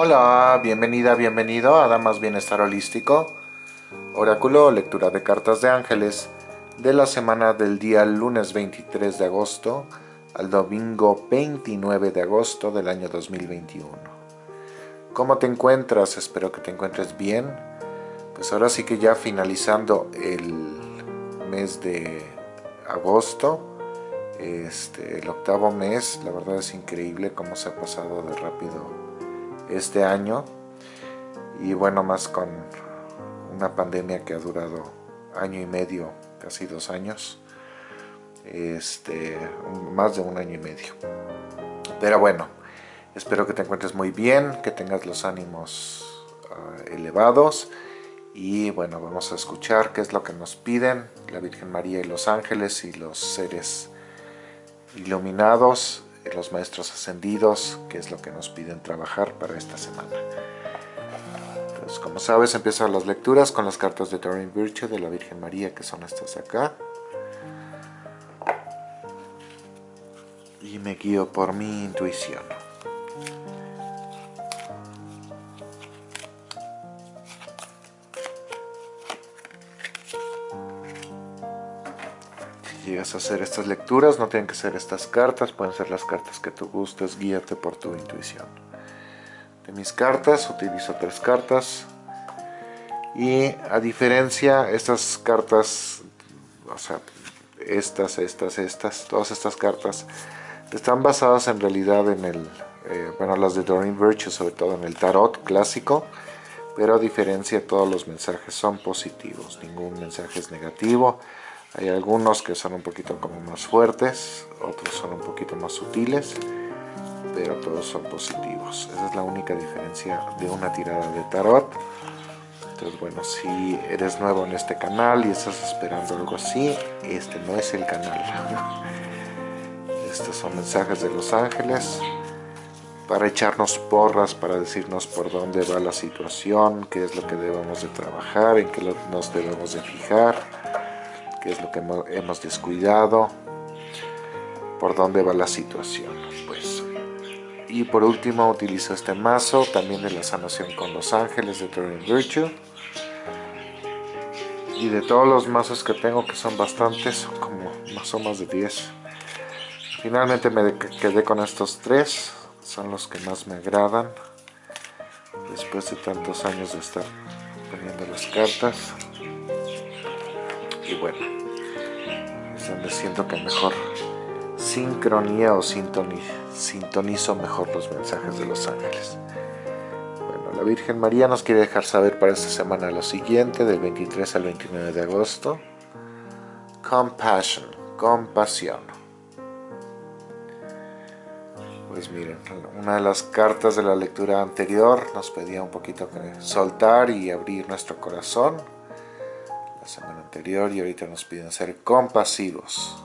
Hola, bienvenida, bienvenido a Damas Bienestar Holístico, oráculo lectura de cartas de ángeles de la semana del día lunes 23 de agosto al domingo 29 de agosto del año 2021. ¿Cómo te encuentras? Espero que te encuentres bien. Pues ahora sí que ya finalizando el mes de agosto, este, el octavo mes, la verdad es increíble cómo se ha pasado de rápido este año. Y bueno, más con una pandemia que ha durado año y medio, casi dos años, este, más de un año y medio. Pero bueno, espero que te encuentres muy bien, que tengas los ánimos ah, elevados. Y bueno, vamos a escuchar qué es lo que nos piden la Virgen María y los ángeles y los seres iluminados los maestros ascendidos, que es lo que nos piden trabajar para esta semana. Entonces, como sabes, empiezan las lecturas con las cartas de Doreen Virtue de la Virgen María, que son estas de acá. Y me guío por mi intuición. Llegas a hacer estas lecturas, no tienen que ser estas cartas, pueden ser las cartas que tú gustes, guíate por tu intuición. De mis cartas, utilizo tres cartas y a diferencia, estas cartas, o sea, estas, estas, estas, todas estas cartas están basadas en realidad en el, eh, bueno, las de Doreen Virtue, sobre todo en el tarot clásico, pero a diferencia todos los mensajes son positivos, ningún mensaje es negativo, hay algunos que son un poquito como más fuertes, otros son un poquito más sutiles, pero todos son positivos. Esa es la única diferencia de una tirada de tarot. Entonces, bueno, si eres nuevo en este canal y estás esperando algo así, este no es el canal. Estos son mensajes de los ángeles para echarnos porras, para decirnos por dónde va la situación, qué es lo que debemos de trabajar, en qué nos debemos de fijar qué es lo que hemos descuidado, por dónde va la situación. Pues. Y por último utilizo este mazo, también de la sanación con los ángeles de Turing Virtue. Y de todos los mazos que tengo, que son bastantes, son como más o más de 10. Finalmente me quedé con estos tres, son los que más me agradan. Después de tantos años de estar poniendo las cartas y bueno, es donde siento que mejor sincronía o sintonizo mejor los mensajes de los ángeles. Bueno, la Virgen María nos quiere dejar saber para esta semana lo siguiente, del 23 al 29 de agosto. Compassion, compasión. Pues miren, una de las cartas de la lectura anterior nos pedía un poquito que soltar y abrir nuestro corazón semana anterior y ahorita nos piden ser compasivos,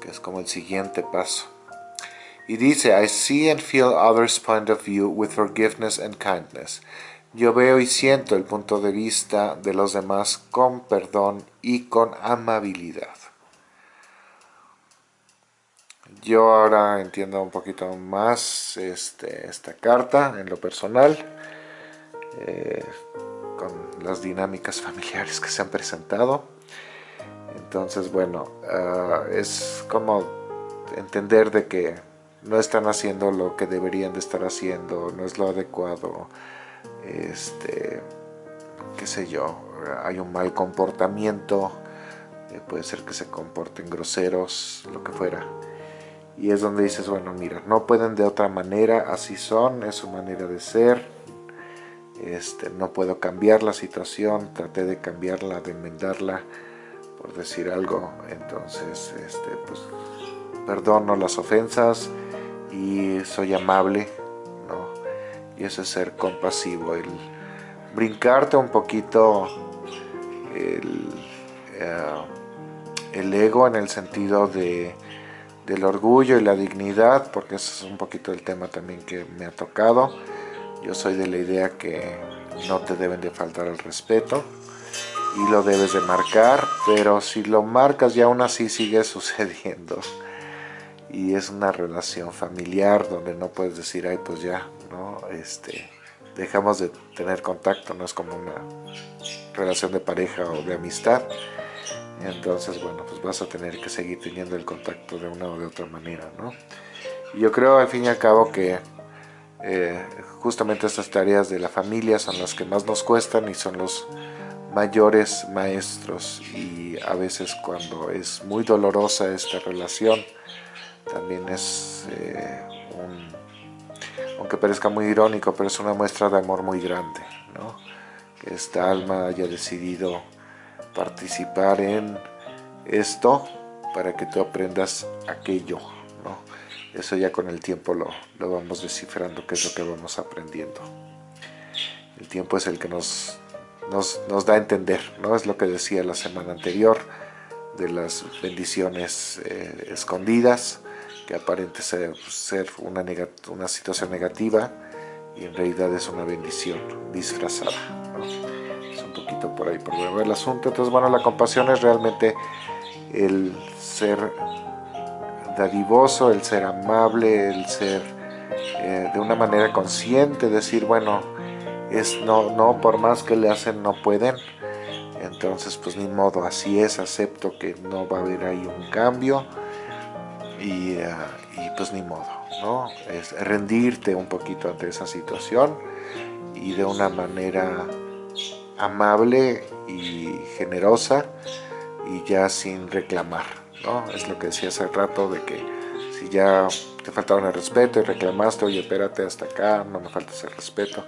que es como el siguiente paso. Y dice, I see and feel others' point of view with forgiveness and kindness. Yo veo y siento el punto de vista de los demás con perdón y con amabilidad. Yo ahora entiendo un poquito más este, esta carta en lo personal. Eh, las dinámicas familiares que se han presentado. Entonces, bueno, ah, es como entender de que no están haciendo lo que deberían de estar haciendo, no es lo adecuado, este, qué sé yo, hay un mal comportamiento, eh, puede ser que se comporten groseros, lo que fuera. Y es donde dices, bueno, mira, no pueden de otra manera, así son, es su manera de ser, este, no puedo cambiar la situación, traté de cambiarla, de enmendarla, por decir algo, entonces, este, pues, perdono las ofensas y soy amable, ¿no? Y eso es ser compasivo, el brincarte un poquito el, eh, el ego en el sentido de, del orgullo y la dignidad, porque ese es un poquito el tema también que me ha tocado, yo soy de la idea que no te deben de faltar el respeto y lo debes de marcar, pero si lo marcas y aún así sigue sucediendo y es una relación familiar donde no puedes decir, ay pues ya, ¿no? Este, dejamos de tener contacto, no es como una relación de pareja o de amistad. Entonces, bueno, pues vas a tener que seguir teniendo el contacto de una o de otra manera, ¿no? Yo creo al fin y al cabo que eh, justamente estas tareas de la familia son las que más nos cuestan y son los mayores maestros y a veces cuando es muy dolorosa esta relación también es eh, un, aunque parezca muy irónico, pero es una muestra de amor muy grande, ¿no? que esta alma haya decidido participar en esto para que tú aprendas aquello. Eso ya con el tiempo lo, lo vamos descifrando, qué es lo que vamos aprendiendo. El tiempo es el que nos, nos, nos da a entender, ¿no? Es lo que decía la semana anterior, de las bendiciones eh, escondidas, que aparente ser, una, una situación negativa, y en realidad es una bendición disfrazada. Es un poquito por ahí por el asunto. Entonces, bueno, la compasión es realmente el ser dadivoso, el ser amable, el ser eh, de una manera consciente, decir, bueno, es no, no, por más que le hacen, no pueden. Entonces, pues ni modo, así es, acepto que no va a haber ahí un cambio y, eh, y pues ni modo, ¿no? Es rendirte un poquito ante esa situación y de una manera amable y generosa y ya sin reclamar, ¿no? Es lo que decía hace rato de que si ya te faltaba el respeto y reclamaste, oye, espérate hasta acá, no me falta ese respeto,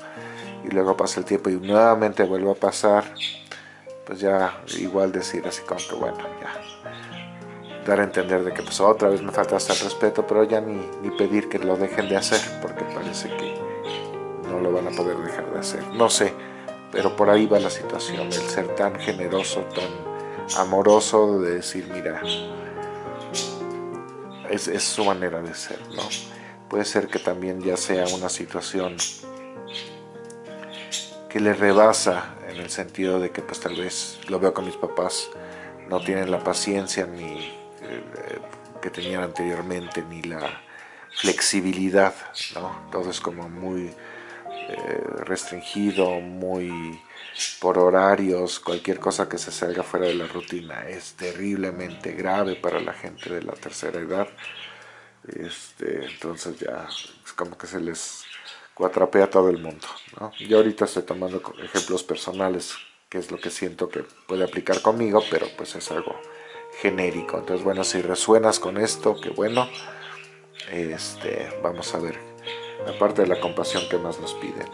y luego pasa el tiempo y nuevamente vuelve a pasar, pues ya igual decir así como que bueno, ya, dar a entender de que pues otra vez me falta hasta el respeto, pero ya ni, ni pedir que lo dejen de hacer, porque parece que no lo van a poder dejar de hacer, no sé, pero por ahí va la situación, el ser tan generoso, tan amoroso de decir, mira, es, su manera de ser, ¿no? Puede ser que también ya sea una situación que le rebasa en el sentido de que pues tal vez lo veo con mis papás, no tienen la paciencia ni eh, que tenían anteriormente, ni la flexibilidad, ¿no? Todo como muy eh, restringido, muy por horarios, cualquier cosa que se salga fuera de la rutina es terriblemente grave para la gente de la tercera edad. Este, entonces ya es como que se les cuatrapea todo el mundo. Yo ahorita estoy tomando ejemplos personales, que es lo que siento que puede aplicar conmigo, pero pues es algo genérico. Entonces bueno, si resuenas con esto, qué bueno. Este, vamos a ver, aparte de la compasión que más nos piden.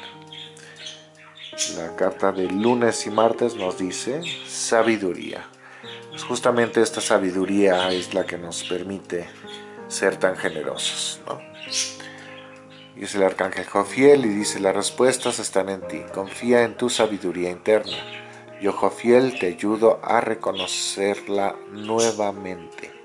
La carta de lunes y martes nos dice sabiduría. Pues justamente esta sabiduría es la que nos permite ser tan generosos. ¿no? Y el arcángel Jofiel y dice, las respuestas están en ti, confía en tu sabiduría interna. Yo, Jofiel, te ayudo a reconocerla nuevamente.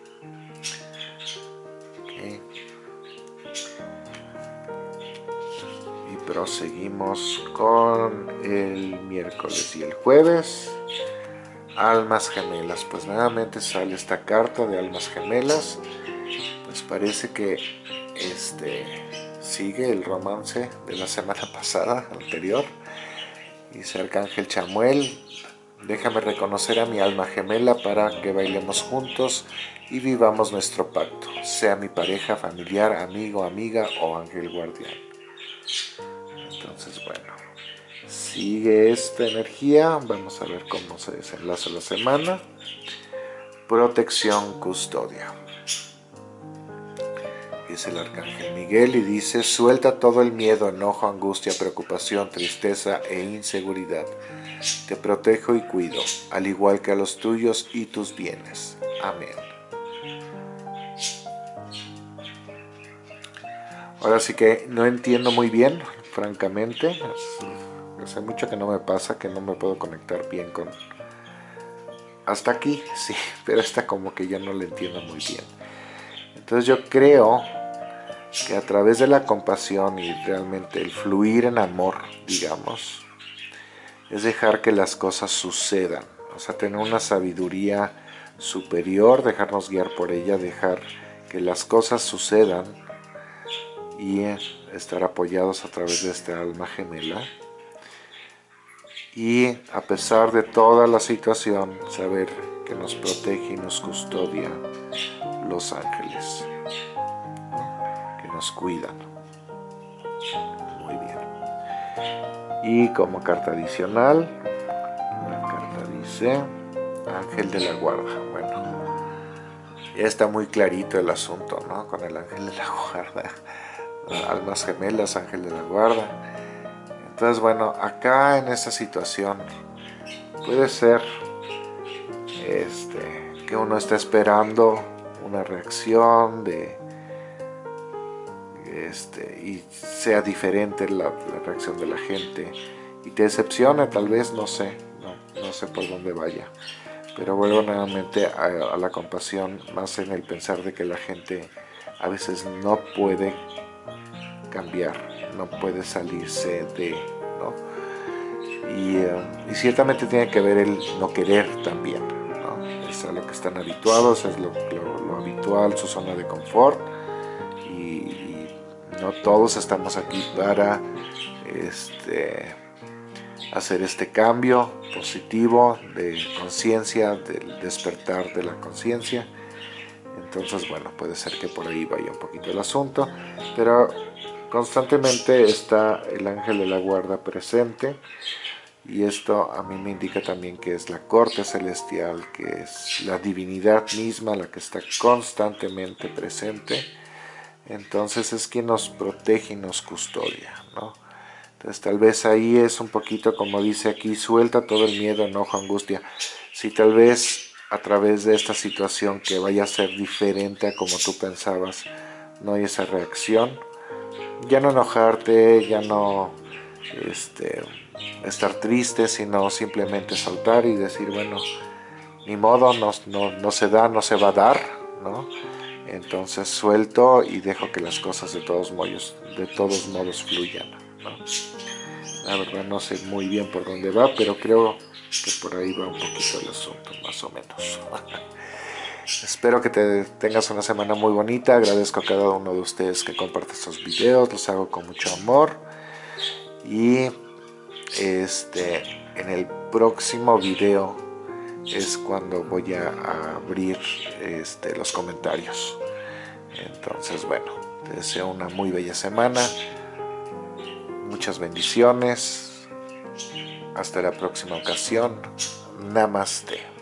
Proseguimos con el miércoles y el jueves. Almas gemelas, pues nuevamente sale esta carta de almas gemelas. Pues parece que este sigue el romance de la semana pasada, anterior. Dice Arcángel Chamuel, déjame reconocer a mi alma gemela para que bailemos juntos y vivamos nuestro pacto, sea mi pareja, familiar, amigo, amiga o ángel guardián. Entonces, bueno, sigue esta energía. Vamos a ver cómo se desenlaza la semana. Protección, custodia. Es el Arcángel Miguel y dice, suelta todo el miedo, enojo, angustia, preocupación, tristeza e inseguridad. Te protejo y cuido, al igual que a los tuyos y tus bienes. Amén. Ahora sí que no entiendo muy bien francamente. Hace mucho que no me pasa, que no me puedo conectar bien con... Hasta aquí, sí, pero esta como que ya no le entiendo muy bien. Entonces yo creo que a través de la compasión y realmente el fluir en amor, digamos, es dejar que las cosas sucedan. O sea, tener una sabiduría superior, dejarnos guiar por ella, dejar que las cosas sucedan y estar apoyados a través de este alma gemela. Y a pesar de toda la situación saber que nos protege y nos custodia los ángeles que nos cuidan muy bien. Y como carta adicional la carta dice ángel de la guarda bueno ya está muy clarito el asunto ¿no? con el ángel de la guarda almas gemelas, ángel de la guarda. Entonces, bueno, acá en esta situación puede ser este, que uno está esperando una reacción de este, y sea diferente la, reacción de la gente y te decepciona tal vez, no sé, no, sé por dónde vaya. Pero vuelvo nuevamente a la compasión, más en el pensar de que la gente a veces no puede cambiar, no puede salirse de, ¿no? Eh, y, ciertamente tiene que ver el no querer también, ¿no? Es a lo que están habituados, es lo, habitual, su zona de confort, y, no todos estamos aquí para este, hacer este cambio positivo de conciencia, del despertar de la conciencia. Entonces, bueno, puede ser que por ahí vaya un poquito el asunto, pero Constantemente está el ángel de la guarda presente y esto a mí me indica también que es la corte celestial, que es la divinidad misma la que está constantemente presente. Entonces es quien nos protege y nos custodia, ¿no? Entonces tal vez ahí es un poquito como dice aquí, suelta todo el miedo, enojo, angustia. Si tal vez a través de esta situación que vaya a ser diferente a como tú pensabas, no hay esa reacción, ya no enojarte, ya no este, estar triste, sino simplemente saltar y decir, bueno, ni modo, no, no, se da, no se va a dar, ¿no? Entonces suelto y dejo que las cosas de todos modos, de todos modos fluyan, ¿no? La verdad no sé muy bien por dónde va, pero creo que por ahí va un poquito el asunto, más o menos. Espero que te tengas una semana muy bonita. Agradezco a cada uno de ustedes que comparte estos videos. Los hago con mucho amor. Y este, en el próximo video es cuando voy a abrir este, los comentarios. Entonces, bueno, te deseo una muy bella semana. Muchas bendiciones. Hasta la próxima ocasión. Namaste.